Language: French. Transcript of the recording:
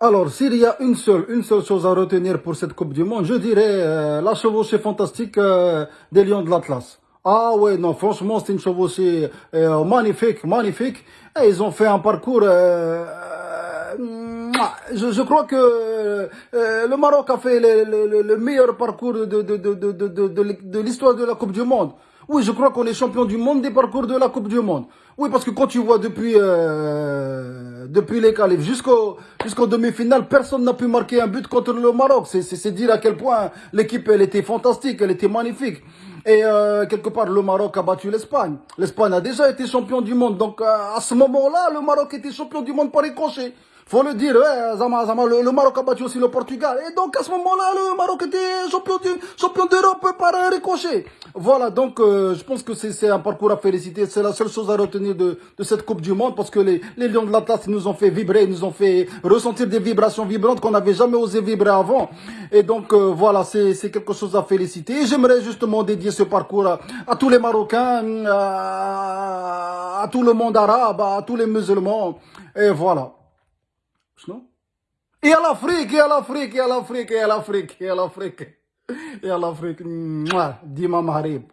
Alors, s'il y a une seule, une seule chose à retenir pour cette Coupe du Monde, je dirais euh, la chevauchée fantastique euh, des Lions de l'Atlas. Ah ouais, non, franchement, c'est une chevauchée euh, magnifique, magnifique. Et ils ont fait un parcours... Euh, je, je, crois que euh, le Maroc a fait le, le, le meilleur parcours de, de, de, de, l'histoire de la Coupe du Monde. Oui, je crois qu'on est champion du monde des parcours de la Coupe du Monde. Oui, parce que quand tu vois depuis euh, depuis les qualifs jusqu'au jusqu'au demi-finale, personne n'a pu marquer un but contre le Maroc. C'est dire à quel point l'équipe elle était fantastique, elle était magnifique. Et euh, quelque part, le Maroc a battu l'Espagne. L'Espagne a déjà été champion du monde. Donc, euh, à ce moment-là, le Maroc était champion du monde par ricochet faut le dire, ouais, Zama, Zama, le, Maroc a battu aussi le Portugal. Et donc, à ce moment-là, le Maroc était champion champion d'Europe par un ricochet. Voilà, donc, euh, je pense que c'est un parcours à féliciter. C'est la seule chose à retenir de, de cette Coupe du Monde parce que les, les Lions de l'Atlas nous ont fait vibrer, nous ont fait ressentir des vibrations vibrantes qu'on n'avait jamais osé vibrer avant. Et donc, euh, voilà, c'est quelque chose à féliciter. Et j'aimerais justement dédier ce parcours à, à tous les Marocains, à, à tout le monde arabe, à tous les musulmans. Et voilà. شنو؟ يا لافريك يا لافريك يا لافريك يا لافريك يا لافريك يا لافريك ديما مغرب